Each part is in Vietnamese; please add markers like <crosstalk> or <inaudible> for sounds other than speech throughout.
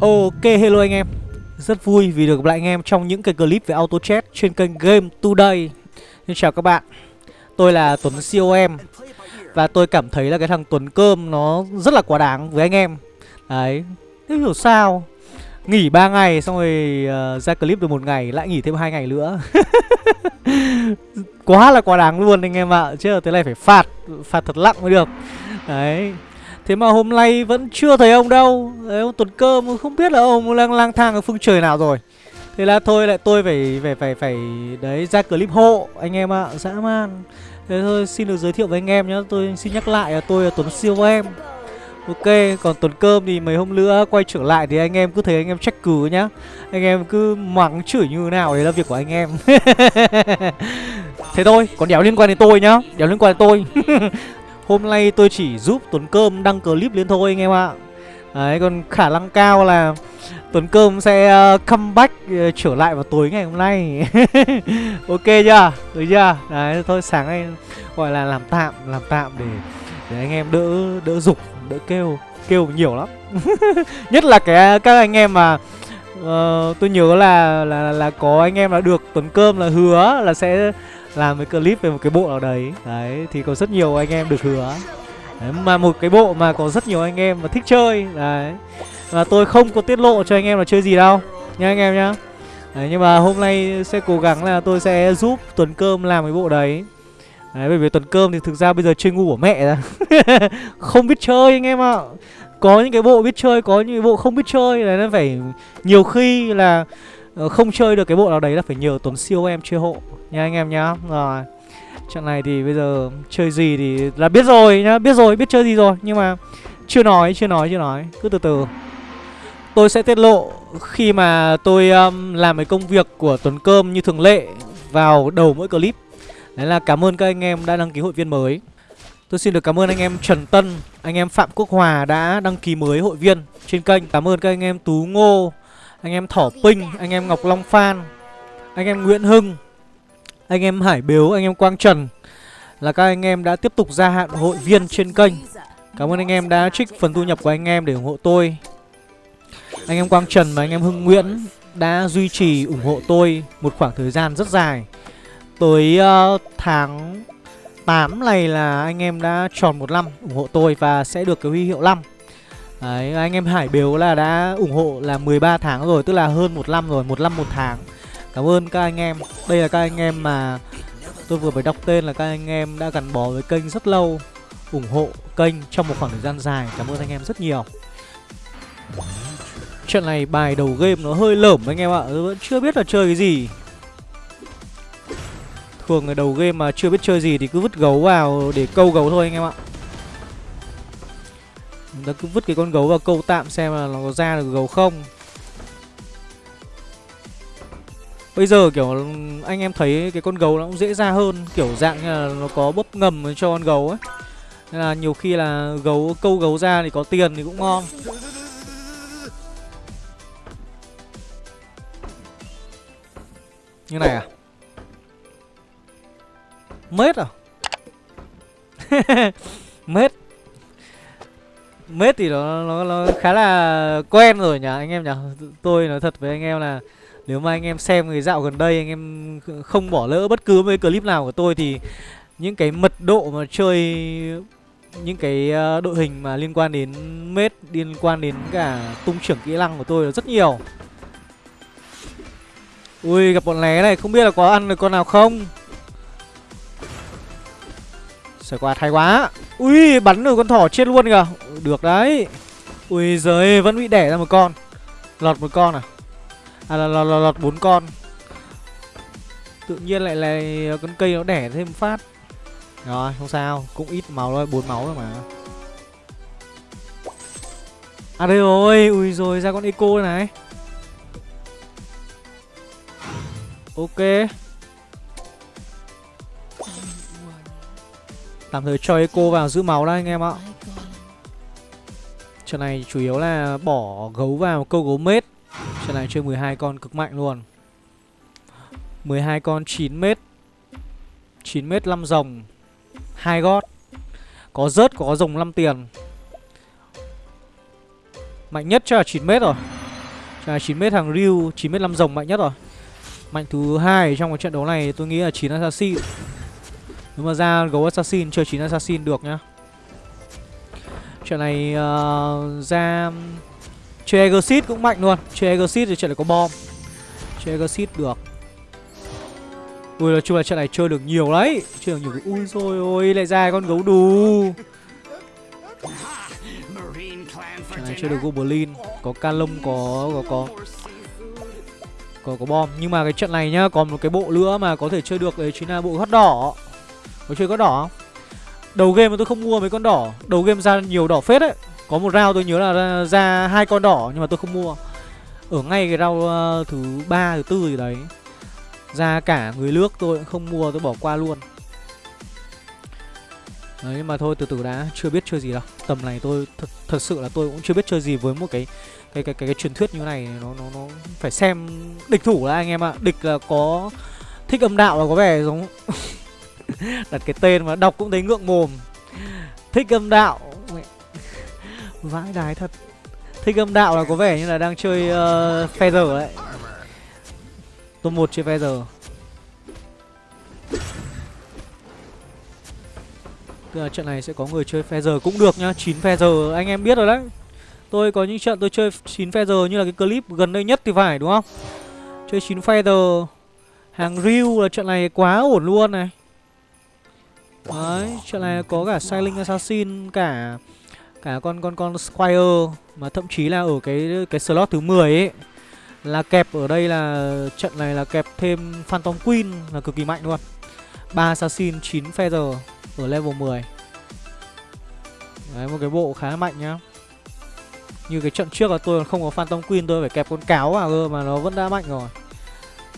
Ok hello anh em. Rất vui vì được gặp lại anh em trong những cái clip về auto chat trên kênh Game Today. Xin chào các bạn. Tôi là Tuấn COM Và tôi cảm thấy là cái thằng Tuấn Cơm nó rất là quá đáng với anh em. Đấy Thế hiểu sao? Nghỉ 3 ngày xong rồi uh, ra clip được một ngày lại nghỉ thêm hai ngày nữa. <laughs> Quá là quá đáng luôn anh em ạ Chứ thế này phải phạt Phạt thật nặng mới được. Đấy. Thế mà hôm nay vẫn chưa thấy ông đâu Đấy, ông Tuấn Cơm không biết là ông đang lang thang ở phương trời nào rồi Thế là thôi lại tôi phải phải phải phải đấy ra clip hộ anh em ạ, dã man. Thế thôi xin được giới thiệu với anh em nhé, tôi xin nhắc lại là tôi là Tuấn Siêu em. Ok, còn Tuấn Cơm thì mấy hôm nữa quay trở lại thì anh em cứ thấy anh em trách cứ nhá. Anh em cứ mắng chửi như thế nào đấy là việc của anh em. <laughs> thế thôi, còn đéo liên quan đến tôi nhá, đéo liên quan đến tôi. <laughs> Hôm nay tôi chỉ giúp Tuấn Cơm đăng clip lên thôi anh em ạ Đấy còn khả năng cao là Tuấn Cơm sẽ ờ, uh, comeback uh, ờ, trở lại vào tối ngày hôm nay <laughs> Ok chưa? Được chưa? Đấy thôi sáng nay gọi là làm tạm Làm tạm để để anh em đỡ đỡ dục đỡ kêu Kêu nhiều lắm <laughs> Nhất là cái các anh em mà uh, Tôi nhớ là, là là có anh em là được Tuấn Cơm là hứa là sẽ làm cái clip về một cái bộ nào đấy. Đấy thì có rất nhiều anh em được hứa. Đấy, mà một cái bộ mà có rất nhiều anh em mà thích chơi. Đấy. Và tôi không có tiết lộ cho anh em là chơi gì đâu. Nha anh em nhá. Đấy, nhưng mà hôm nay sẽ cố gắng là tôi sẽ giúp tuần cơm làm cái bộ đấy. Đấy bởi vì tuần cơm thì thực ra bây giờ chơi ngu của mẹ ra <laughs> không biết chơi anh em ạ. Có những cái bộ biết chơi có những cái bộ không biết chơi. Đấy nó phải nhiều khi là Ờ, không chơi được cái bộ nào đấy là phải nhờ Tuấn siêu em chơi hộ nha anh em nhá. Rồi trận này thì bây giờ chơi gì thì là biết rồi nhá biết rồi biết chơi gì rồi. Nhưng mà chưa nói chưa nói chưa nói cứ từ từ. Tôi sẽ tiết lộ khi mà tôi um, làm cái công việc của Tuấn Cơm như thường lệ vào đầu mỗi clip. Đấy là cảm ơn các anh em đã đăng ký hội viên mới. Tôi xin được cảm ơn anh em Trần Tân, anh em Phạm Quốc Hòa đã đăng ký mới hội viên trên kênh. Cảm ơn các anh em Tú Ngô, anh em Thỏ Pinh, anh em Ngọc Long Phan Anh em Nguyễn Hưng Anh em Hải Biếu, anh em Quang Trần Là các anh em đã tiếp tục gia hạn hội viên trên kênh. Cảm ơn anh em đã trích phần thu nhập của anh em để ủng hộ tôi. Anh em Quang Trần và anh em Hưng Nguyễn đã duy trì ủng hộ tôi một khoảng thời gian rất dài. Tới uh, tháng 8 này là anh em đã tròn một năm ủng hộ tôi và sẽ được cái huy hiệu 5 Đấy, anh em Hải Biếu là đã ủng hộ là 13 tháng rồi, tức là hơn một năm rồi, một năm một tháng. Cảm ơn các anh em. Đây là các anh em mà tôi vừa mới đọc tên là các anh em đã gắn bó với kênh rất lâu, ủng hộ kênh trong một khoảng thời gian dài. Cảm ơn anh em rất nhiều. Trận này bài đầu game nó hơi lởm anh em ạ, tôi vẫn chưa biết là chơi cái gì. Thường người đầu game mà chưa biết chơi gì thì cứ vứt gấu vào để câu gấu thôi anh em ạ. Chúng ta cứ vứt cái con gấu vào câu tạm xem là nó có ra được gấu không. Bây giờ, kiểu, anh em thấy cái con gấu nó cũng dễ ra hơn, Kiểu dạng như là nó có bóp ngầm cho con gấu ấy. Nên là nhiều khi là gấu, câu gấu ra thì có tiền thì cũng ngon. Như này à? Mết à? <laughs> Mết. Mết thì nó, nó nó khá là quen rồi nhỉ anh em nhỉ. Tôi nói thật với anh em là Nếu mà anh em xem người dạo gần đây Anh em không bỏ lỡ bất cứ mấy clip nào của tôi Thì những cái mật độ mà chơi Những cái ờ, đội hình mà liên quan đến Mết Liên quan đến cả tung trưởng kỹ năng của tôi là rất nhiều. Ui gặp bọn lé này không biết là có ăn được con nào không? Xoay qua hay quá. Ui bắn được con thỏ chết luôn kìa. Được đấy. Ui giời vẫn bị đẻ ra một con. Lọt một con à? À là lọt, lọt, lọt bốn con. Tự nhiên lại là ờ, con cây nó đẻ thêm phát. Rồi không sao. Cũng ít máu thôi bốn máu rồi mà. À đây rồi. Ui rồi ra con eco này. Ok. Tạm thời cho Eco vào giữ máu đây anh em ạ. Trận này chủ yếu là bỏ gấu vào câu gấu mết. Trận này chơi 12 con cực mạnh luôn. 12 con 9 mét 9 mét 5 rồng. hai gót. Có rớt, có rồng 5 tiền. Mạnh nhất cho là 9 mét rồi. Trận này 9m hàng Ryu 9 mét 5 rồng mạnh nhất rồi. Mạnh thứ hai trong cái trận đấu này tôi nghĩ là 9 assassin. Nếu mà ra gấu assassin chơi 9 assassin được nhá. Trận này uh, ra Chơi Exit cũng mạnh luôn. Chơi Exit thì trận này có bom. Chơi Exit được. Ui nói chung là trận này chơi được nhiều đấy. Chơi được nhiều cái Ui rồi ôi lại ra con gấu đù. Trận này chơi được Goblin Có Calum có có có có có bom. Nhưng mà cái trận này nhá còn một cái bộ nữa mà có thể chơi được đấy chính là bộ hot đỏ có chơi có đỏ không? Đầu game mà tôi không mua mấy con đỏ. Đầu game ra nhiều đỏ phết đấy. Có một round tôi nhớ là ra, hai con đỏ nhưng mà tôi không mua. Ở ngay cái round ờ, thứ ba thứ tư gì đấy. Ra cả người nước tôi cũng không mua tôi bỏ qua luôn. Đấy nhưng mà thôi từ từ đã. Chưa biết chơi gì đâu. Tầm này tôi thật, thật sự là tôi cũng chưa biết chơi gì với một cái cái cái cái, cái truyền thuyết như này. Nó nó nó phải xem địch thủ là anh em ạ. Địch là có thích âm đạo là có vẻ giống <laughs> <laughs> đặt cái tên mà đọc cũng thấy ngượng mồm. Thích âm đạo. Vãi đái thật. Thích âm đạo là có vẻ như là đang chơi ờ, uh, Feather đấy. tôi một chơi Feather. Tức là trận này sẽ có người chơi Feather cũng được nhá 9 Feather anh em biết rồi đấy Tôi có những trận tôi chơi 9 Feather như là cái clip gần đây nhất thì phải đúng không Chơi 9 Feather Hàng Ryu là trận này quá ổn luôn này Đấy, chuyện này có cả Silent Assassin Cả cả con con con Squire Mà thậm chí là ở cái cái slot thứ 10 ấy Là kẹp ở đây là trận này là kẹp thêm Phantom Queen là cực kỳ mạnh luôn. 3 Assassin 9 Feather ở level 10 Đấy một cái bộ khá mạnh nhá. Như cái trận trước là tôi không có Phantom Queen tôi phải kẹp con cáo vào cơ mà nó vẫn đã mạnh rồi.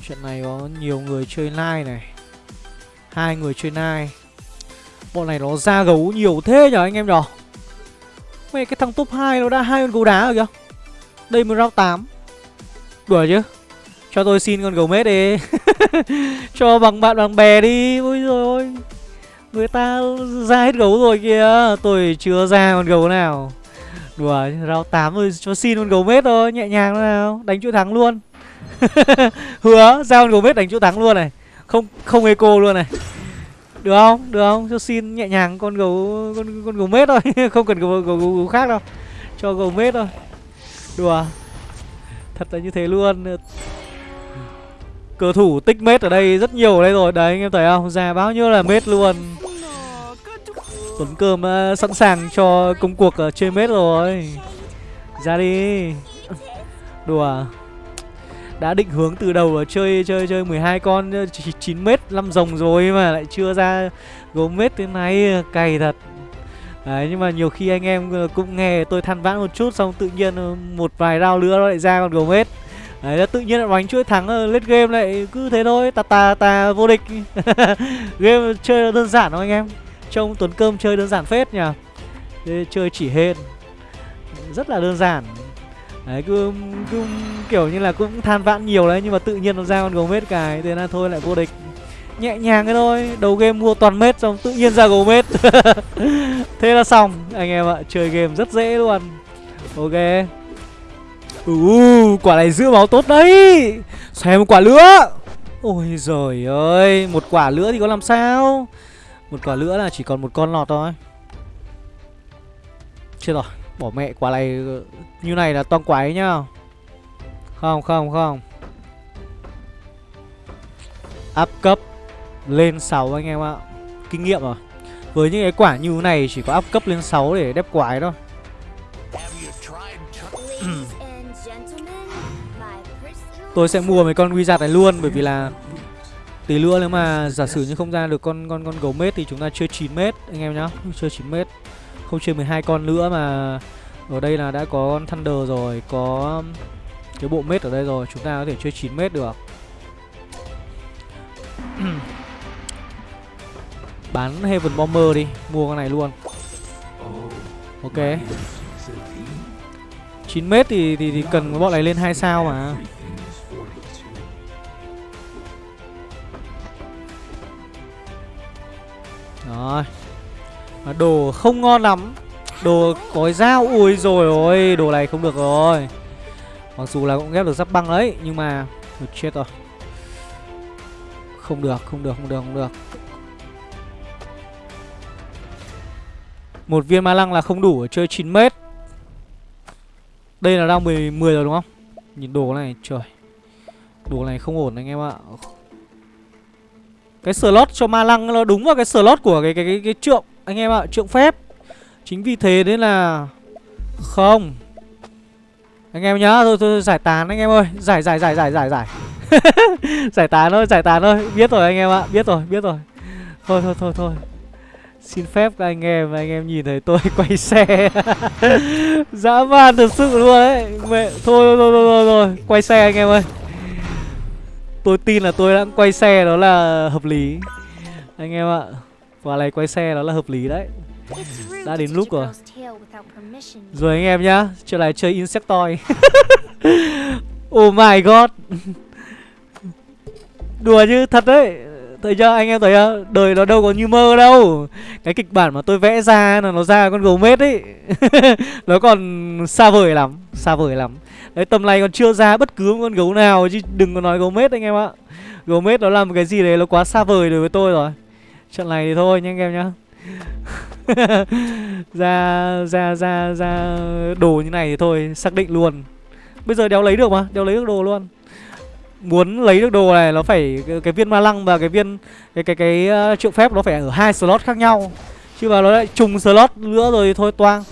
Trận này có nhiều người chơi Nai này. Hai người chơi Nai Bộ này nó ra gấu nhiều thế nhở anh em nhở Mẹ cái thằng top 2 nó đã hai con gấu đá rồi kìa. Đây mới round 8 Đùa chứ. Cho tôi xin con gấu mết đi. <laughs> Cho bằng bạn bằng bè đi. Ôi rồi ôi Người ta ra hết gấu rồi kìa. Tôi chưa ra con gấu nào. Đùa round 8 rồi cho xin con gấu mết thôi, Nhẹ nhàng nào. Đánh chuỗi thắng luôn. <laughs> Hứa, ra con gấu mết đánh chuỗi thắng luôn này. Không không eco luôn này. Được không? Được không? Cho xin nhẹ nhàng con gấu con con gấu mết thôi. <laughs> Không cần gấu, gấu, gấu, gấu khác đâu. Cho gấu mết thôi. Đùa. Thật là như thế luôn. Cờ thủ tích mết ở đây rất nhiều ở đây rồi. Đấy anh em thấy không? Già bao nhiêu là mết luôn. Tuấn Cơm uh, sẵn sàng cho công cuộc uh, chơi mết rồi. Ra đi. Đùa. Đã định hướng từ đầu chơi chơi chơi 12 con ờ, 9 mét 5 rồng rồi mà lại chưa ra gấu mét thế này ờ, cày thật. Đấy, nhưng mà nhiều khi anh em ờ, cũng nghe tôi than vãn một chút xong tự nhiên một vài rau nữa nó lại ra con gấu mết. Đấy tự nhiên lại đánh chuỗi thắng lết game lại cứ thế thôi tà tà tà vô địch. <laughs> Game chơi đơn giản không anh em. Trông Tuấn Cơm chơi đơn giản phết nhỉ. Chơi chỉ hên Rất là đơn giản. Đấy cứ, cứ kiểu như là cũng than vãn nhiều đấy Nhưng mà tự nhiên nó ra con gấu mết cài Thế là thôi lại vô địch. Nhẹ nhàng cái thôi Đầu game mua toàn mết xong tự nhiên ra gấu mết. <laughs> Thế là xong Anh em ạ Chơi game rất dễ luôn. Ok. Uh, quả này giữ máu tốt đấy. Xem một quả lửa. Ôi giời ơi Một quả lửa thì có làm sao? Một quả lửa là chỉ còn một con lọt thôi. Chết rồi. Bỏ mẹ quả này như này là toang quái nhá. Không không không. Áp cấp Lên 6 anh em ạ. Kinh nghiệm rồi Với những cái quả như này chỉ có áp cấp lên 6 để đép quái thôi. <clears throat> Tôi sẽ mua mấy con wizard này luôn bởi vì là tí nữa nếu mà giả sử như không ra được con con con gấu mết thì chúng ta chơi 9 mét anh em nhá, chơi 9 mét. Không chơi 12 con nữa mà ở đây là đã có con Thunder rồi, có cái bộ mết ở đây rồi, chúng ta có thể chơi 9 mét được. <clears throat> Bán Heaven Bomber đi, mua con này luôn. Ok. 9 mét thì, thì thì cần bọn này lên 2 sao mà. Rồi Ờ, đồ không ngon lắm. Đồ có dao Ui rồi ôi Đồ này không được rồi. Mặc dù là cũng ghép được giáp băng đấy Nhưng mà Thôi chết rồi. Không được không được không được không được. Một viên ma lăng là không đủ ở chơi 9 mét. Đây là đang 10, 10 rồi đúng không? Nhìn đồ này trời. Đồ này không ổn anh em ạ. Cái slot cho ma lăng nó đúng vào cái slot của cái cái cái, cái trượng. Anh em ạ trượng phép. Chính vì thế nên là Không. Anh em nhá thôi, thôi giải tán anh em ơi. Giải giải giải giải giải giải. <laughs> Giải tán thôi giải tán thôi. Biết rồi anh em ạ biết rồi biết rồi. Thôi thôi thôi thôi. Xin phép các anh em Anh em nhìn thấy tôi <laughs> quay xe. <laughs> Dã man thật sự luôn đấy Mẹ, thôi, thôi thôi thôi thôi. Quay xe anh em ơi. Tôi tin là tôi đã quay xe đó là hợp lý. Anh em ạ. Quả này quay xe đó là hợp lý đấy. Đã đến lúc rồi. Rồi anh em nhá Trở lại chơi Insectoid. <laughs> Oh my god. <laughs> Đùa chứ thật đấy. Thấy chưa anh em thấy chưa? Đời nó đâu có như mơ đâu. Cái kịch bản mà tôi vẽ ra là nó ra con gấu mết ấy. <laughs> Nó còn xa vời lắm Xa vời lắm. Đấy tầm này còn chưa ra bất cứ con gấu nào Chứ đừng có nói gấu mết anh em ạ. Gấu mết nó làm một cái gì đấy nó quá xa vời đối với tôi rồi Trận này thì thôi nhé anh em nhá. <laughs> Ra ra ra ra đồ như này thì thôi xác định luôn. Bây giờ đéo lấy được mà đéo lấy được đồ luôn. Muốn lấy được đồ này nó phải cái, cái viên ma lăng và cái viên cái cái cái ờ, triệu phép nó phải ở hai slot khác nhau. Chứ mà nó lại trùng slot nữa rồi thì thôi toang.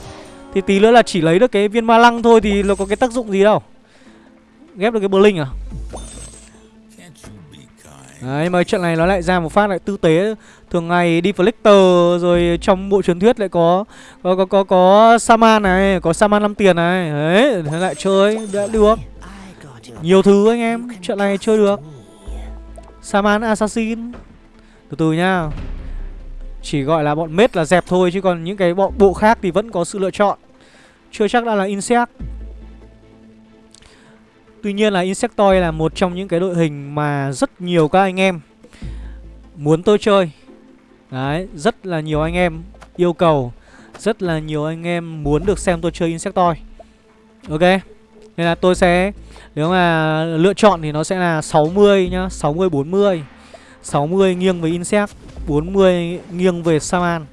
Thì tí nữa là chỉ lấy được cái viên ma lăng thôi thì nó có cái tác dụng gì đâu. Ghép được cái blink à? Đấy mà trận này nó lại ra một phát lại tư tế Thường ngày đi Flicker rồi trong bộ truyền thuyết lại có có có có, có Saman này, có Saman 5 tiền này. Đấy, thế lại chơi đã được. Nhiều thứ anh em, trận này chơi được. Saman Assassin. Từ từ nhá. Chỉ gọi là bọn mết là dẹp thôi chứ còn những cái bọn bộ khác thì vẫn có sự lựa chọn. Chưa chắc đã là Insect. Tuy nhiên là Insectoid là một trong những cái đội hình mà rất nhiều các anh em muốn tôi chơi. Đấy, rất là nhiều anh em yêu cầu Rất là nhiều anh em muốn được xem tôi chơi Insectoid Ok Nên là tôi sẽ Nếu mà lựa chọn thì nó sẽ là 60 nhá 60-40 60 nghiêng về Insect 40 nghiêng về Saman.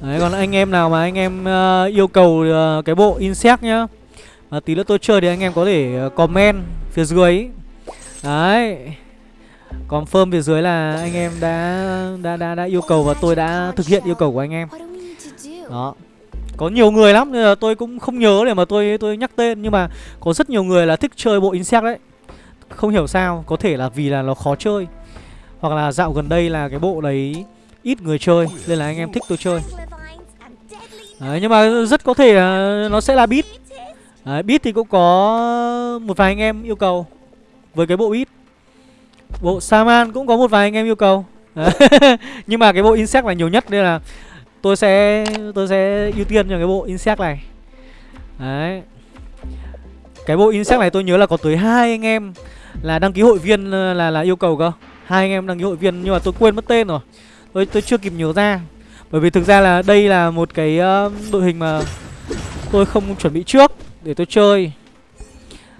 Đấy, còn anh em nào mà anh em uh, yêu cầu uh, cái bộ Insect nhá à, Tí nữa tôi chơi thì anh em có thể ờ, comment phía dưới ý. Đấy Confirm phía dưới là anh em đã đã đã đã yêu cầu và tôi đã thực hiện yêu cầu của anh em. Đó. Có nhiều người lắm nên là tôi cũng không nhớ để mà tôi tôi nhắc tên nhưng mà có rất nhiều người là thích chơi bộ Insect đấy. Không hiểu sao, có thể là vì là nó khó chơi. Hoặc là dạo gần đây là cái bộ đấy ít người chơi nên là anh em thích tôi chơi. Đấy, nhưng mà rất có thể là nó sẽ là beat. Đấy, beat thì cũng có một vài anh em yêu cầu với cái bộ beat. Bộ Saman cũng có một vài anh em yêu cầu. <laughs> Nhưng mà cái bộ Insect là nhiều nhất Nên là tôi sẽ tôi sẽ ưu tiên cho cái bộ Insect này. Đấy. Cái bộ Insect này tôi nhớ là có tới hai anh em Là đăng ký hội viên là là yêu cầu cơ. Hai anh em đăng ký hội viên Nhưng mà tôi quên mất tên rồi. Tôi, tôi chưa kịp nhớ ra. Bởi vì thực ra là đây là một cái uh, đội hình mà Tôi không chuẩn bị trước. Để tôi chơi.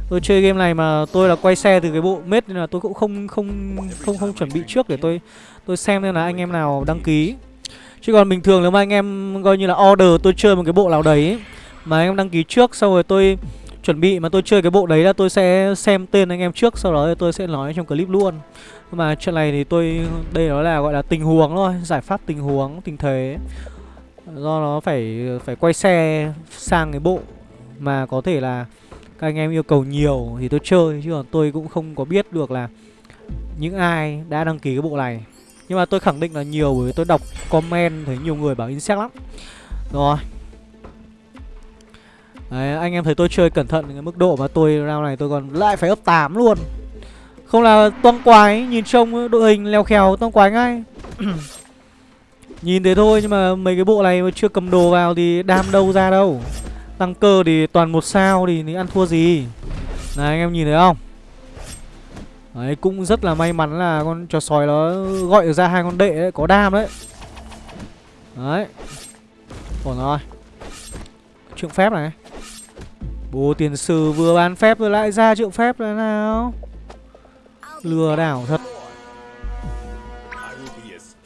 Tôi chơi game này mà tôi là quay xe từ cái bộ mết nên là tôi cũng không không không không chuẩn bị trước để tôi tôi xem xem là anh em nào đăng ký. Chứ còn bình thường nếu mà anh em coi như là order tôi chơi một cái bộ nào đấy mà anh em đăng ký trước sau rồi tôi chuẩn bị mà tôi chơi cái bộ đấy là tôi sẽ xem tên anh em trước, sau đó tôi sẽ nói trong clip luôn. Nhưng mà chuyện này thì tôi, đây nó là gọi là tình huống thôi, giải pháp tình huống, tình thế. Do nó phải phải quay xe sang cái bộ mà có thể là các anh em yêu cầu nhiều thì tôi chơi chứ còn tôi cũng không có biết được là những ai đã đăng ký cái bộ này. Nhưng mà tôi khẳng định là nhiều bởi vì tôi đọc comment thấy nhiều người bảo insect lắm. Rồi. Đấy, anh em thấy tôi chơi cẩn thận cái mức độ mà tôi round này tôi còn lại phải ấp 8 luôn. Không là toang quái nhìn trông đội hình leo khèo toang quái ngay. <clears throat> Nhìn thế thôi nhưng mà mấy cái bộ này mà chưa cầm đồ vào thì đam đâu ra đâu. Tăng cơ thì toàn một sao thì, thì ăn thua gì? Này anh em nhìn thấy không? Đấy cũng rất là may mắn là con trò sói nó gọi được ra hai con đệ đấy, có đam đấy. Đấy. Ổn rồi. Trượng phép này. Bố tiền sử vừa bán phép rồi lại ra trượng phép là nào. Lừa đảo thật.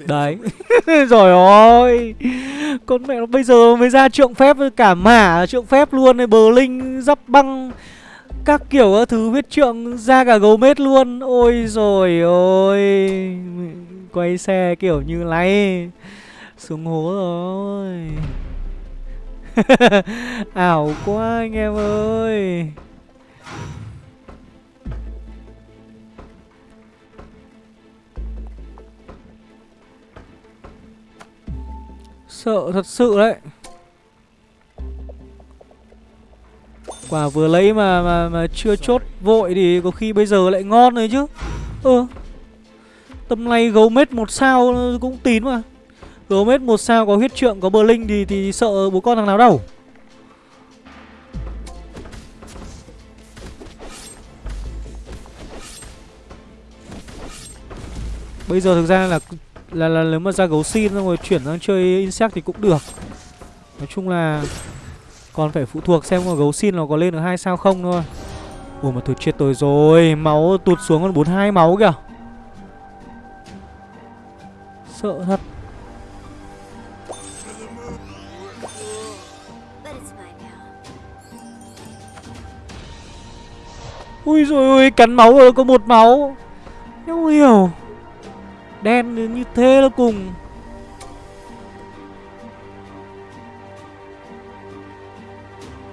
Đấy. <laughs> Rồi ôi. Con mẹ nó bây giờ mới ra trượng phép với cả mả trượng phép luôn này Bờ linh dắp băng, Các kiểu các thứ biết trượng ra cả gấu mết luôn. Ôi rồi ôi. Quay xe kiểu như này. Xuống hố rồi. <laughs> Ảo quá anh em ơi. Sợ thật sự đấy. Quả vừa lấy mà mà mà chưa chốt vội thì có khi bây giờ lại ngon rồi chứ. Ừ. Tầm này gấu mết một sao cũng tín mà. Gấu mết một sao có huyết trượng có bờ linh thì thì sợ bố con thằng nào đâu. Bây giờ thực ra là là là nếu mà ra gấu xin xong rồi chuyển sang chơi insect thì cũng được. Nói chung là còn phải phụ thuộc xem mà gấu xin nó có lên được hai sao không thôi. Ủa mà thôi chết tôi rồi, máu tụt xuống còn 42 máu kìa. Sợ thật. Ui rồi ôi, cắn máu rồi có một máu. Không hiểu. Đen như thế là cùng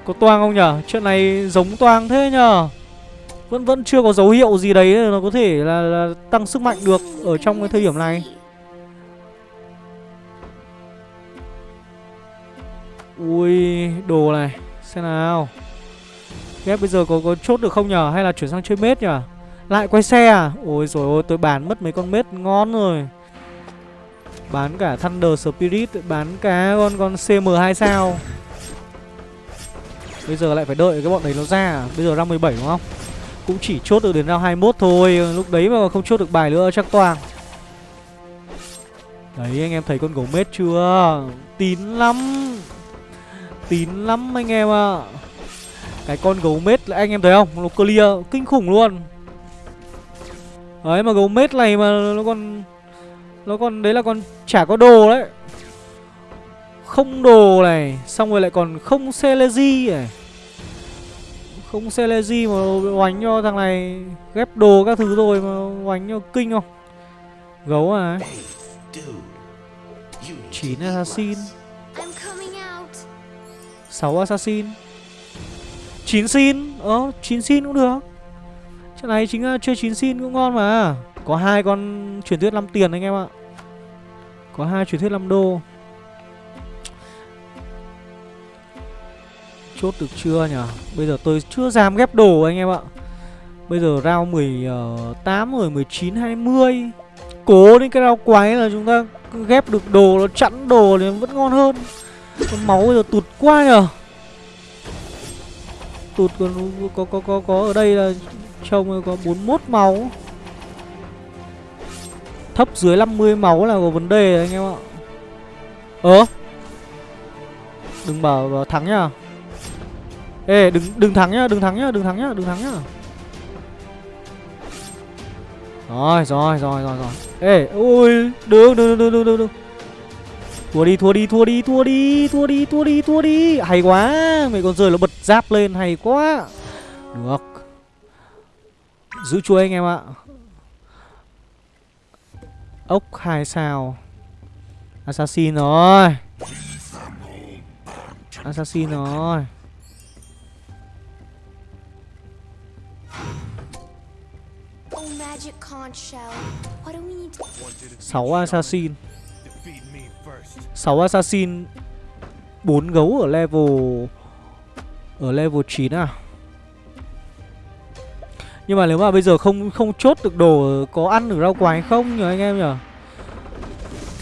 Có toang không nhở? Chuyện này giống toang thế nhở? Vẫn vẫn chưa có dấu hiệu gì đấy nó có thể là, là tăng sức mạnh được ở trong cái thời điểm này Ui, đồ này Xem nào Ghép bây giờ có có chốt được không nhở? Hay là chuyển sang chơi mết nhở? Lại quay xe à? Ôi rồi ôi, tôi bán mất mấy con mết ngon rồi. Bán cả Thunder Spirit, Bán cả con con CM2 sao? Bây giờ lại phải đợi cái bọn đấy nó ra? À? Bây giờ ra 17 đúng không? Cũng chỉ chốt được đến ra 21 thôi, Lúc đấy mà không chốt được bài nữa chắc toàn. Đấy, anh em thấy con gấu mết chưa? Tín lắm. Tín lắm anh em ạ. À. Cái con gấu mết anh em thấy không? Nó clear, kinh khủng luôn. Đấy mà gấu mết này mà nó còn Nó còn đấy là còn chả có đồ đấy. Không đồ này, Xong rồi lại còn không Celeji này. Không Celeji mà oánh cho thằng này Ghép đồ các thứ rồi mà oánh cho kinh không? Gấu à? Chín assassin. 6 assassin. 9 xin Ờ 9 xin cũng được. Trận này chính là chơi 9 xin cũng ngon mà. Có hai con truyền thuyết 5 tiền anh em ạ. Có hai truyền thuyết 5 đô. Chốt được chưa nhỉ? Bây giờ tôi chưa dám ghép đồ anh em ạ. Bây giờ round 18 ờ, rồi 19 20 Cố đến cái round quái là chúng ta ghép được đồ, Nó chặn đồ thì vẫn ngon hơn. Con máu bây giờ tụt quá nhờ. Tụt còn có có có có ở đây là Trông có 41 máu. Thấp dưới 50 máu là có vấn đề anh em ạ. Ờ Đừng bảo, bảo thắng nhá. Ê đừng đừng thắng nhá, đừng thắng nhá, đừng thắng nhá, đừng thắng nhá. Rồi, rồi, rồi, rồi, rồi. Ê, ui, đừng, đừng, đừng, đừng, đừng, đừng Thua đi, thua đi, thua đi, thua đi, thua đi, thua đi, thua đi. Hay quá, mày còn rơi nó bật giáp lên, hay quá. Được. Giữ chuối anh em ạ. Ốc hai sao. Assassin rồi. Assassin rồi. Sáu assassin. Sáu assassin. Bốn gấu ở level ở level 9 à? Nhưng mà nếu mà bây giờ không không chốt được đồ có ăn được rau quái không nhờ anh em nhở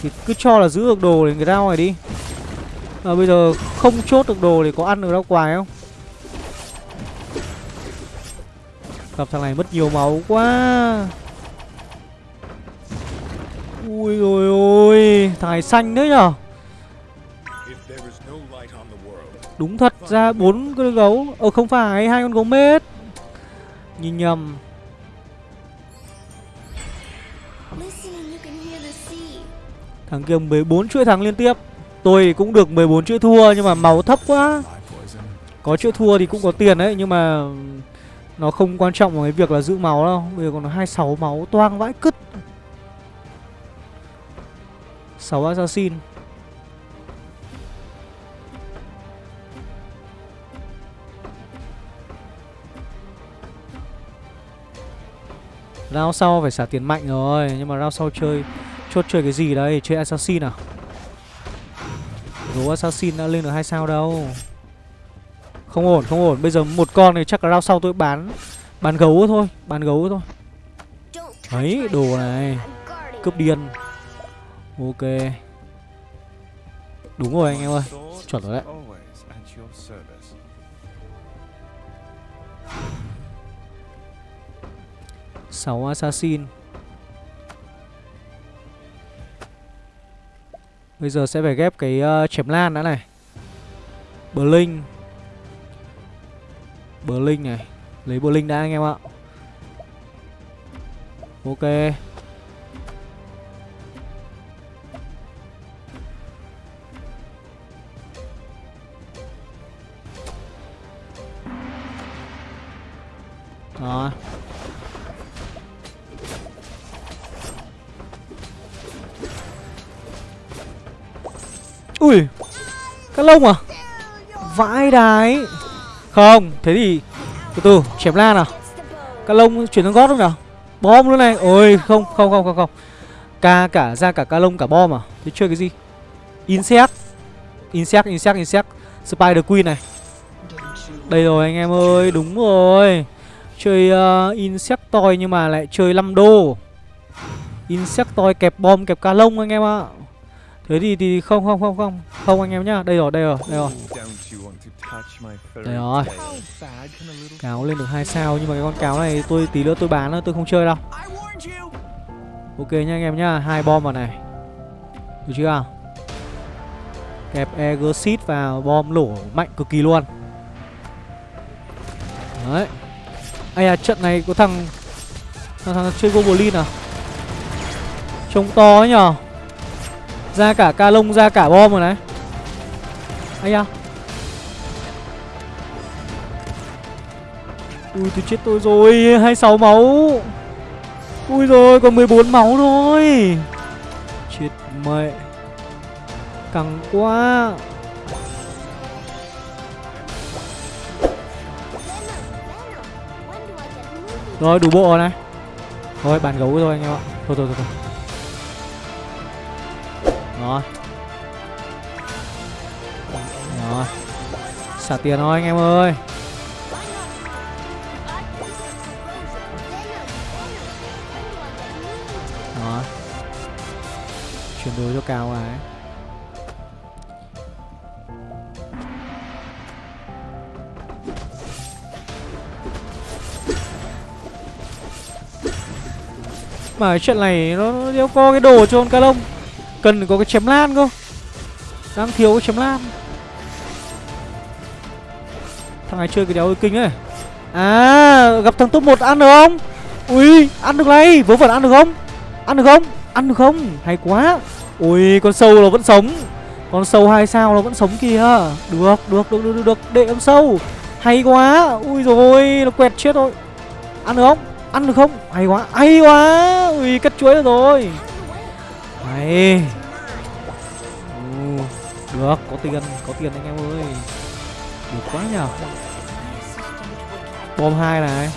Thì cứ cho là giữ được đồ để cái rau này đi. À, Bây giờ không chốt được đồ thì có ăn được rau quái không? Gặp thằng này mất nhiều máu quá. Ui ôi ôi Thằng này xanh nữa nhở Đúng thật ra bốn con gấu. Ờ không phải hai con gấu mết Nhìn nhầm. Thằng kia 14 chuỗi thắng liên tiếp. Tôi cũng được 14 chuỗi thua Nhưng mà máu thấp quá. Có chuỗi thua thì cũng có tiền đấy Nhưng mà Nó không quan trọng vào cái việc là giữ máu đâu. Bây giờ còn 26 máu toang vãi cứt. 6 assassin Round sau phải xả tiền mạnh rồi, Nhưng mà round sau chơi, Chốt chơi cái gì đây? Chơi assassin à? Gấu assassin đã lên được hai sao đâu. Không ổn không ổn. Bây giờ một con này chắc là round sau tôi bán Bán gấu thôi, Bán gấu thôi. Đấy, đồ này. Cướp điên. Ok. Đúng rồi anh em ơi, Chuẩn rồi đấy. 6 assassin. Bây giờ sẽ phải ghép cái uh, chém lan đã này. Blink. Blink này. Lấy Blink đã anh em ạ. Ok. Lông à? Vãi đái. Không Thế thì Từ từ Chém lan nào. Cá lông chuyển sang gót không nào. Bom luôn này. Ôi không không không không không. Ca cả ra cả cá lông cả bom à? Thế chơi cái gì? Insect. Insect Insect Insect. Spider Queen này. Đây rồi anh em ơi Đúng rồi. Chơi uh, Insectoid nhưng mà lại chơi 5 đô insect toy kẹp bom kẹp cá lông anh em ạ. Thế thì thì không không không không Không anh em nhá Đây rồi đây rồi đây rồi Đây rồi. Cáo lên được hai sao nhưng mà cái con cáo này tôi tí nữa tôi bán nữa tôi không chơi đâu. Ok nha anh em nhá, hai bom vào này. Được chưa? Kẹp egosit vào bom nổ mạnh cực kỳ luôn. Đấy. Ây à trận này có thằng thằng, thằng chơi Goblin à? Trông to ấy nhở? Ra cả ca lông ra cả bom rồi này. Anh à. Ui tôi chết tôi rồi 26 máu Ui rồi còn 14 máu thôi Chết mẹ Căng quá Rồi đủ bộ rồi này Thôi bàn gấu rồi anh em ạ Thôi thôi thôi, thôi. Rồi Rồi Xả tiền thôi, anh em ơi. Rồi Chuyển đổi cho cao này. Mà cái chuyện này nó đeo có cái đồ cho con ca lông. Cần có cái chém lan cơ. Đang thiếu cái chém lan. Thằng này chơi cái đéo hơi kinh ấy. À gặp thằng top 1 ăn được không? Ui, ăn được này. Vớ vẩn ăn được không? Ăn được không? Ăn được không? Hay quá. Ui, con sâu nó vẫn sống. Con sâu hai sao nó vẫn sống kìa. Được được được được được. Đệ con sâu. Hay quá. Ui rồi nó quẹt chết rồi. Ăn được không? Ăn được không? Hay quá. Hay quá. Ui, cắt chuối được rồi. Hay ừ, Được có tiền Có tiền anh em ơi. Được quá nhờ. Bom hai này.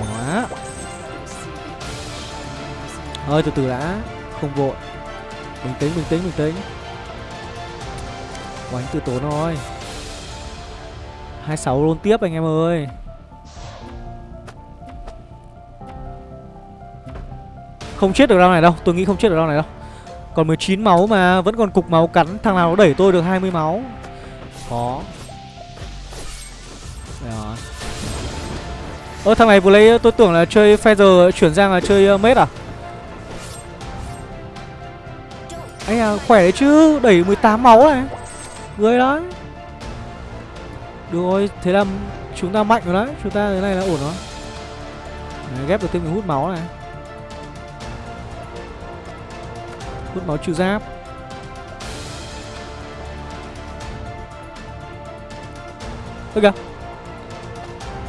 Quá. Ơi từ từ đã. Không vội. Bình tĩnh bình tĩnh bình tĩnh. Quánh từ tốn thôi 26 luôn tiếp anh em ơi. Không chết được round này đâu. Tôi nghĩ không chết được round này đâu. Còn 19 máu mà Vẫn còn cục máu cắn. Thằng nào nó đẩy tôi được 20 máu? Khó. Rồi Ơ thằng này vừa lấy tôi tưởng là chơi Feather chuyển sang là chơi uh, mết à? Anh à khỏe đấy chứ. Đẩy 18 máu này. Người đó. Được rồi Thế là chúng ta mạnh rồi đấy. Chúng ta thế này là ổn rồi. Đấy, Ghép được thêm cái hút máu này. Hút máu trừ giáp. Ơ kìa.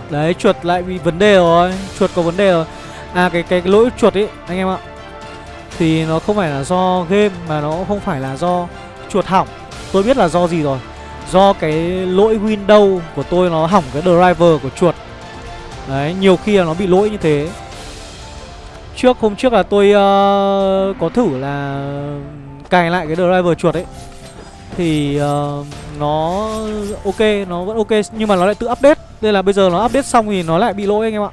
Đấy chuột lại bị vấn đề rồi. Chuột có vấn đề rồi. À cái cái, cái lỗi chuột ấy anh em ạ. Thì nó không phải là do game Mà nó không phải là do chuột hỏng. Tôi biết là do gì rồi. Do cái lỗi Windows của tôi nó hỏng cái driver của chuột. Đấy nhiều khi là nó bị lỗi như thế. Trước hôm trước là tôi uh, có thử là cài lại cái driver chuột ấy. Thì uh, nó ok, nó vẫn ok Nhưng mà nó lại tự update. Nên là bây giờ nó update xong thì nó lại bị lỗi anh em ạ.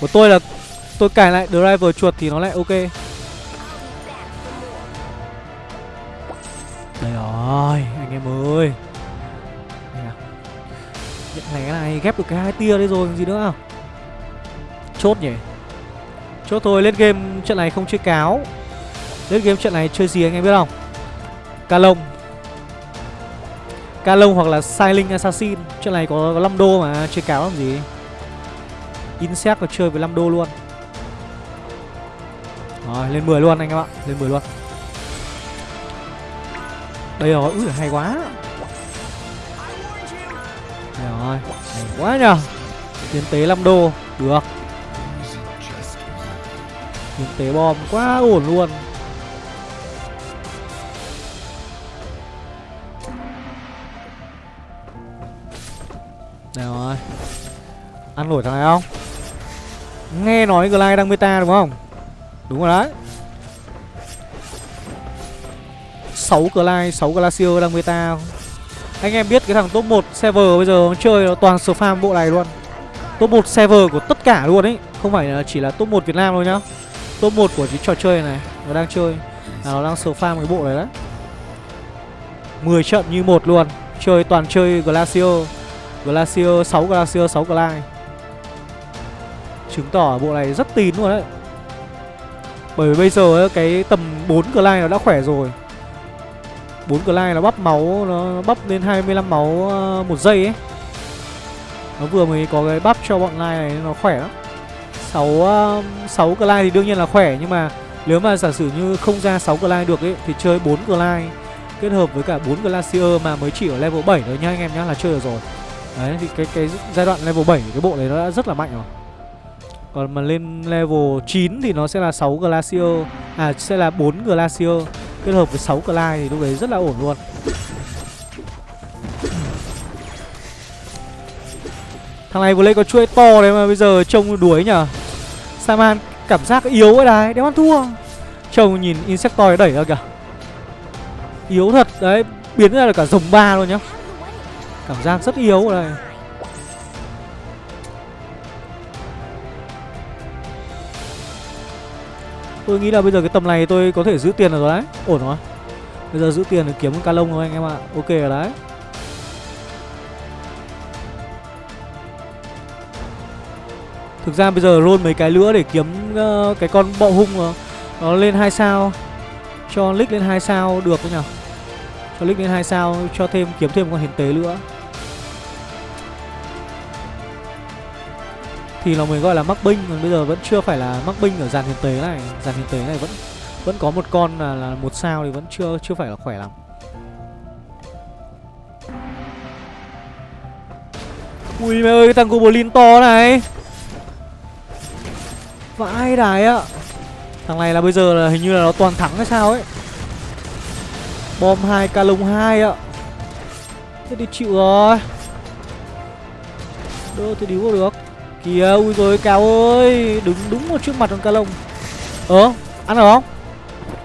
Của tôi là tôi cài lại driver chuột thì nó lại ok. Đây rồi, anh em ơi. Đây này cái này ghép được cái hai tia đấy rồi, còn gì nữa không? Chốt nhỉ? Chốt thôi, lên game trận này không chơi cáo. Lên game trận này chơi gì anh em biết không? Ca lông Ca lông hoặc là Silent Assassin. Trận này có, có 5 đô mà chơi cáo làm gì? Insect có chơi với 5 đô luôn. Rồi lên 10 luôn anh em ạ Lên 10 luôn. Đây rồi, ui hay quá. Đây rồi, hay quá nhờ. Tiến tế 5 đô, được. Những tế bom quá ổn luôn. Nào rồi. Ăn nổi thằng này không? Nghe nói Glide đang meta đúng không? Đúng rồi đấy. 6 Glide, 6 Glacier đang meta Anh em biết cái thằng top 1 server bây giờ chơi nó toàn spam bộ này luôn. Top 1 server của tất cả luôn ấy. Không phải là chỉ là top 1 Việt Nam thôi nhá. Top 1 của cái trò chơi này, Nó đang chơi. Là Nó đang spam cái bộ này đấy. 10 trận như một luôn. Chơi toàn chơi glacio. Glacio 6 glacio 6 Glide Chứng tỏ bộ này rất tín luôn đấy. Bởi vì bây giờ cái tầm 4 Glide nó đã khỏe rồi. 4 Glide nó bắp máu, Nó bắp lên 25 máu ờ, một giây ấy. Nó vừa mới có cái bắp cho bọn Lai này, Nó khỏe lắm. 6, 6 Glide thì đương nhiên là khỏe Nhưng mà nếu mà giả sử như không ra 6 Glide được ấy Thì chơi 4 Glide Kết hợp với cả 4 Glacier mà mới chỉ ở level 7 thôi nha anh em nhá là chơi được rồi. Đấy thì cái cái giai đoạn level 7 cái bộ này nó đã rất là mạnh rồi. Còn mà lên level 9 thì nó sẽ là 6 Glacier À sẽ là 4 Glacier Kết hợp với 6 Glide thì lúc đấy rất là ổn luôn. Thằng này vừa lấy có chuỗi to đấy mà bây giờ trông đuối nhở Saman cảm giác yếu ấy đấy Đéo ăn thua. Trông nhìn Insectoid đẩy ra kìa. Yếu thật, đấy, Biến ra là cả rồng ba luôn nhá. Cảm giác rất yếu ở đây. Tôi nghĩ là bây giờ cái tầm này tôi có thể giữ tiền được rồi đấy. Ổn rồi. Bây giờ giữ tiền để kiếm một ca lông rồi anh em ạ. Ok rồi đấy. Thực ra bây giờ roll mấy cái nữa để kiếm uh, cái con bọ hung nó, nó lên hai sao Cho lick lên hai sao được không nhở? Cho lick lên hai sao cho thêm kiếm thêm con hiển tế nữa Thì nó mới gọi là mắc binh Còn bây giờ vẫn chưa phải là mắc binh ở dàn hiển tế này. Dàn hiển tế này vẫn vẫn có một con là, là một sao thì vẫn chưa chưa phải là khỏe lắm. Ui mẹ ơi cái thằng Goblin to này! Vãi đài ạ Thằng này là bây giờ là hình như là nó toàn thắng hay sao ấy. Bom 2 ca lông 2 ạ Thế thì chịu rồi. Đỡ thì điếu được. Kìa, ui rồi cao ơi. Đứng đúng một trước mặt con ca lông Ờ ăn được không?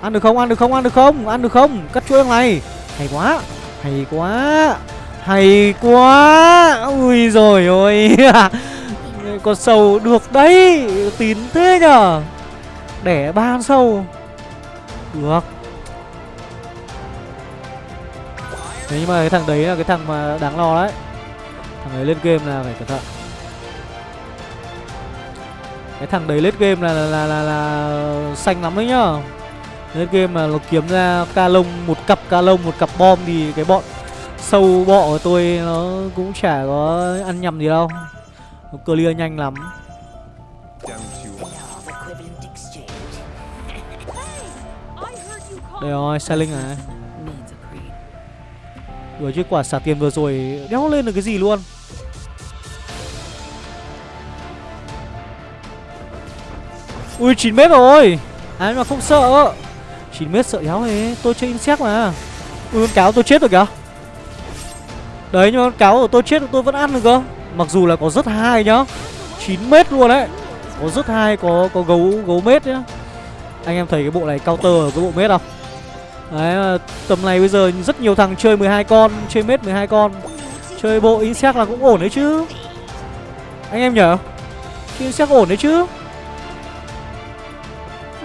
Ăn được không? Ăn được không? Ăn được không? Ăn được không? Cắt chuỗi này. Hay quá. Hay quá. Hay quá. Ui rồi ôi. <laughs> Con sâu được đấy Tín thế nhở Đẻ ba con sâu. Được. Thế nhưng mà cái thằng đấy là cái thằng mà đáng lo đấy. Thằng ấy lên game là phải cẩn thận. Cái thằng đấy lết game là là, là là là xanh lắm đấy nhá Lên game mà nó kiếm ra ca lông một cặp ca lông một cặp bom thì cái bọn sâu bọ của tôi nó cũng chả có ăn nhầm gì đâu. Nó clear nhanh lắm. Đây rồi, xe linh này. Đuổi chứ quả xả tiền vừa rồi đéo lên được cái gì luôn. Ui 9 mét rồi à, Ai mà không sợ 9 mét sợ đéo thế Tôi chơi insect mà Ui con cáo tôi chết rồi kìa Đấy nhưng con cáo của tôi chết rồi tôi vẫn ăn được cơ Mặc dù là có rất hai nhá. 9 mét luôn đấy. Có rất hai, có có gấu gấu mét nhá. Anh em thấy cái bộ này counter ở cái bộ mét không? Đấy tầm này bây giờ rất nhiều thằng chơi 12 con, Chơi mét 12 con. Chơi bộ insect là cũng ổn đấy chứ. Anh em nhở? Chơi insect ổn đấy chứ.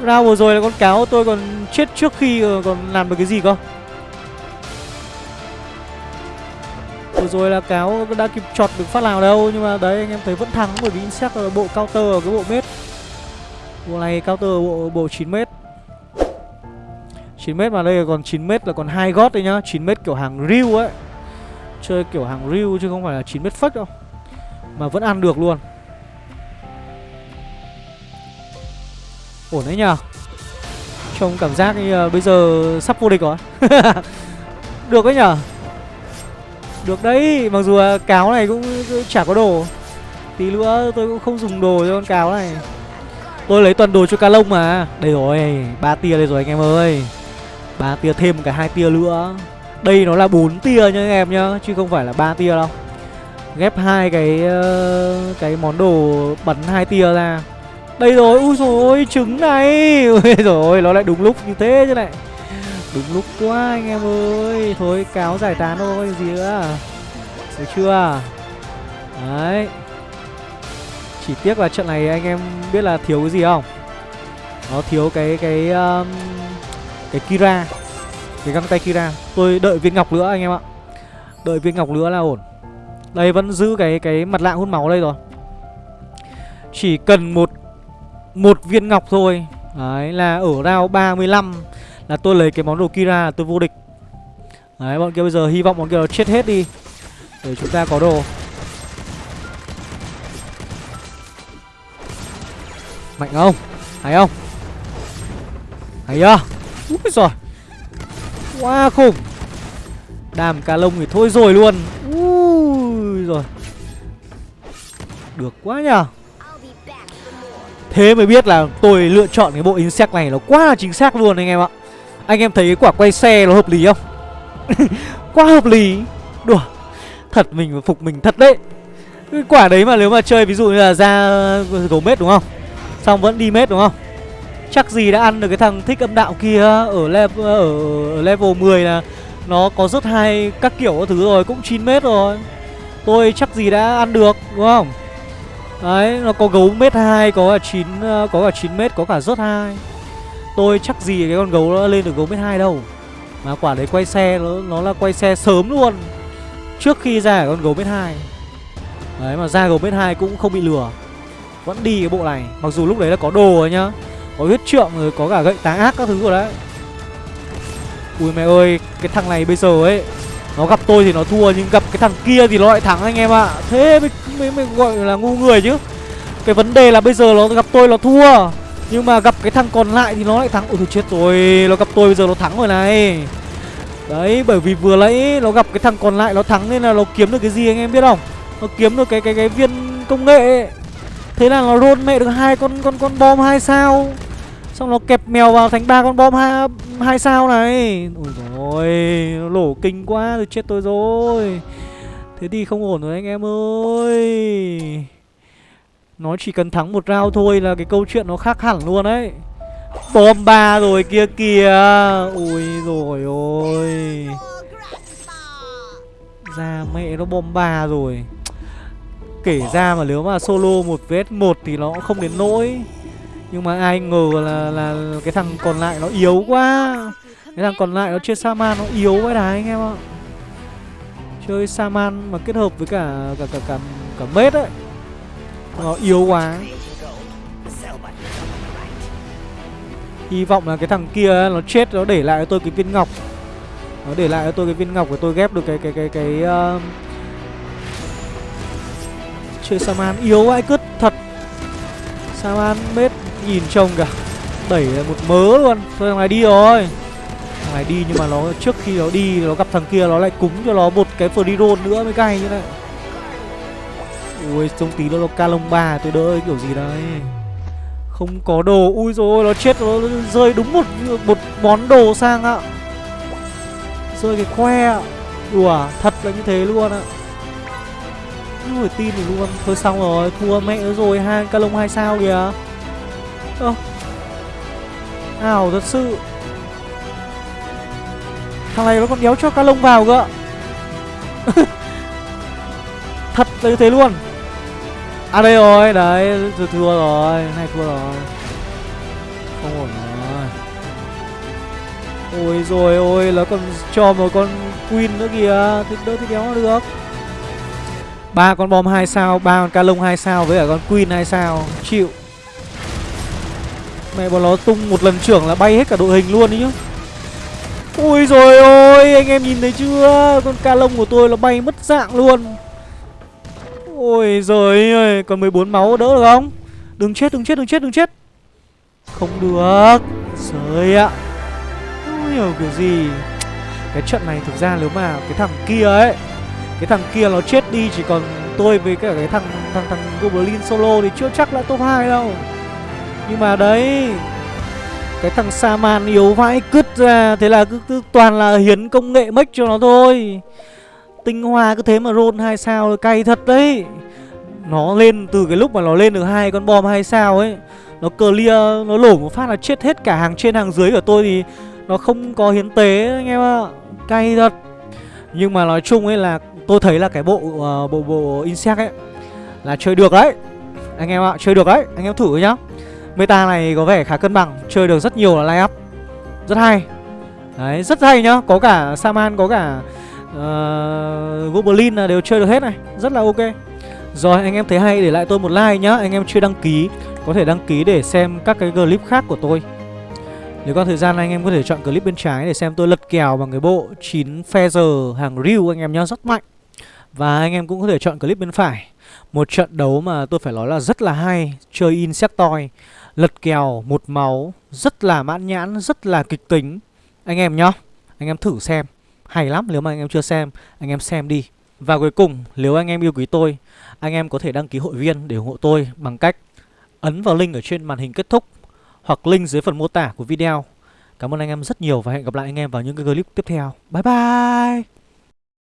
Ra vừa rồi là con cáo tôi còn chết trước khi ờ, còn làm được cái gì cơ? Vừa rồi là cáo đã kịp chọt được phát nào đâu Nhưng mà đấy anh em thấy vẫn thắng bởi vì Insect là bộ counter ở cái bộ mết Bộ này counter ở bộ, bộ 9 mét. 9 mét mà đây còn 9 mét là còn hai gót đấy nhá. 9 mét kiểu hàng riu ấy. Chơi kiểu hàng riu chứ không phải là 9 mét phất đâu. Mà vẫn ăn được luôn. Ổn đấy nhờ. Trông cảm giác như à, bây giờ sắp vô địch rồi. <laughs> Được đấy nhở được đấy Mặc dù uh, cáo này cũng, chả có đồ Tí nữa tôi cũng không dùng đồ cho con cáo này. Tôi lấy toàn đồ cho cá lông mà. Đây rồi ba tia đây rồi anh em ơi. Ba tia thêm cả hai tia nữa. Đây nó là bốn tia nha anh em nhá Chứ không phải là ba tia đâu. Ghép hai cái ờ, cái món đồ bắn hai tia ra. Đây rồi, ui rồi trứng này. <laughs> Ui rồi nó lại đúng lúc như thế chứ này. Đúng lúc quá anh em ơi. Thôi cáo giải tán thôi gì nữa. Được chưa? Đấy. Chỉ tiếc là trận này anh em biết là thiếu cái gì không? Nó thiếu cái cái um, Cái Kira. Cái găng tay Kira. Tôi đợi viên ngọc nữa anh em ạ. Đợi viên ngọc nữa là ổn. Đây vẫn giữ cái cái mặt lạng hút máu đây rồi. Chỉ cần một một viên ngọc thôi. Đấy là ở round 35 là tôi lấy cái món đồ Kira là tôi vô địch. Đấy, bọn kia bây giờ hy vọng bọn kia nó chết hết đi, Để chúng ta có đồ. Mạnh không? Hay không? Hay chưa? Úi rồi Quá khủng. Đàm cá lông thì thôi rồi luôn. Úi rồi Được quá nhờ. Thế mới biết là tôi lựa chọn cái bộ insect này nó quá là chính xác luôn anh em ạ. Anh em thấy cái quả quay xe nó hợp lý không? <laughs> quá hợp lý Đùa Thật mình phục mình thật đấy Cái quả đấy mà nếu mà chơi ví dụ như là ra gấu mết đúng không? Xong vẫn đi mết đúng không? Chắc gì đã ăn được cái thằng thích âm đạo kia ở level, ở, level 10 là Nó có rất hay các kiểu các thứ rồi cũng 9 mét rồi Tôi chắc gì đã ăn được đúng không? Đấy, nó có gấu mét 2, có cả 9 có cả 9 mét, có cả rớt 2. Tôi chắc gì cái con gấu nó lên được gấu mét 2 đâu. Mà quả đấy quay xe nó nó là quay xe sớm luôn. Trước khi ra con gấu mét 2. Đấy mà ra gấu mét 2 cũng không bị lừa. Vẫn đi cái bộ này, mặc dù lúc đấy là có đồ rồi nhá. Có huyết trượng rồi có cả gậy táng ác các thứ rồi đấy. Ui mẹ ơi, cái thằng này bây giờ ấy nó gặp tôi thì nó thua nhưng gặp cái thằng kia thì nó lại thắng anh em ạ. Thế mới, mới, mới gọi là ngu người chứ. Cái vấn đề là bây giờ nó gặp tôi nó thua. Nhưng mà gặp cái thằng còn lại thì nó lại thắng. Ôi thôi chết rồi, nó gặp tôi bây giờ nó thắng rồi này. Đấy, bởi vì vừa nãy nó gặp cái thằng còn lại nó thắng nên là nó kiếm được cái gì anh em biết không? Nó kiếm được cái cái cái viên công nghệ. ấy. Thế là nó roll mẹ được hai con con con bom hai sao. Xong nó kẹp mèo vào thành ba con bom hai, hai sao này Ôi rồi Nó lổ kinh quá rồi chết tôi rồi Thế thì không ổn rồi anh em ơi nó chỉ cần thắng một round thôi là cái câu chuyện nó khác hẳn luôn đấy. Bom ba rồi kia kìa. Ui rồi ôi. Ra mẹ nó bom ba rồi. Kể ra mà nếu mà solo một vs một thì nó cũng không đến nỗi. Nhưng mà ai ngờ là, là cái thằng còn lại nó yếu quá. Cái thằng còn lại nó chơi Saman nó yếu quá đấy anh em ạ. Chơi Saman mà kết hợp với cả cả cả cả, cả mết ấy. Nó yếu quá. Hy vọng là cái thằng kia ấy, nó chết nó để lại cho tôi cái viên ngọc. Nó để lại cho tôi cái viên ngọc của tôi ghép được cái cái cái cái uh... Chơi Saman yếu vãi cứt thật. Saman mết nhìn trông kìa. Đẩy một mớ luôn. Thôi thằng này đi rồi. Thằng này đi nhưng mà nó trước khi nó đi Nó gặp thằng kia nó lại cúng cho nó một cái free roll nữa mới cay như này. Ui, trông tí nó ca lông ba, tôi đỡ kiểu gì đây Không có đồ. Ui rồi nó chết, nó rơi đúng một một món đồ sang ạ. Rơi cái khoe ạ. Đùa thật là như thế luôn ạ. Không phải tin được luôn. Thôi xong rồi, thua mẹ nó rồi, hai ca lông hai sao kìa. Ơ. Ảo thật sự. Thằng này nó còn đéo cho ca lông vào cơ <laughs> Thật là như thế luôn. À đây rồi, đấy, thua thua rồi, này thua rồi. Không ổn rồi. Ôi rồi ôi, nó còn cho một con Queen nữa kìa, thì đỡ thì đéo được. Ba con bom 2 sao, ba con ca lông 2 sao với cả con Queen 2 sao, chịu. Mẹ bọn nó tung một lần trưởng là bay hết cả đội hình luôn đấy chứ Ôi rồi ôi, anh em nhìn thấy chưa? Con ca lông của tôi nó bay mất dạng luôn. Ôi giời ơi, còn 14 máu đỡ được không? Đừng chết, đừng chết, đừng chết, đừng chết. Không được. Trời ạ. Không hiểu kiểu gì? Cái trận này thực ra nếu mà cái thằng kia ấy Cái thằng kia nó chết đi chỉ còn tôi với cả cái thằng thằng thằng Goblin solo thì chưa chắc là top 2 đâu. Nhưng mà đấy Cái thằng Saman yếu vãi cứt ra Thế là cứ, cứ toàn là hiến công nghệ mech cho nó thôi. Tinh hoa cứ thế mà roll hai sao cay thật đấy. Nó lên từ cái lúc mà nó lên được hai con bom hai sao ấy Nó clear, nó lổ một phát là chết hết cả hàng trên hàng dưới của tôi thì Nó không có hiến tế anh em ạ. Cay thật. Nhưng mà nói chung ấy là tôi thấy là cái bộ uh, bộ bộ insect ấy Là chơi được đấy. Anh em ạ, chơi được đấy, anh em thử nhá. Meta này có vẻ khá cân bằng Chơi được rất nhiều là line up Rất hay. Đấy, rất hay nhá. Có cả Saman, có cả Ờ, uh, Goblin là đều chơi được hết này. Rất là ok. Rồi anh em thấy hay để lại tôi một like nhá. Anh em chưa đăng ký Có thể đăng ký để xem các cái clip khác của tôi. Nếu có thời gian anh em có thể chọn clip bên trái Để xem tôi lật kèo bằng cái bộ 9 Feather hàng Ryu anh em nhá. Rất mạnh. Và anh em cũng có thể chọn clip bên phải. Một trận đấu mà tôi phải nói là rất là hay Chơi Insectoid Lật kèo một máu Rất là mãn nhãn Rất là kịch tính. Anh em nhá Anh em thử xem hay lắm, nếu mà anh em chưa xem, Anh em xem đi. Và cuối cùng, nếu anh em yêu quý tôi, Anh em có thể đăng ký hội viên để ủng hộ tôi Bằng cách ấn vào link ở trên màn hình kết thúc Hoặc link dưới phần mô tả của video. Cảm ơn anh em rất nhiều Và hẹn gặp lại anh em vào những cái clip tiếp theo. Bye bye!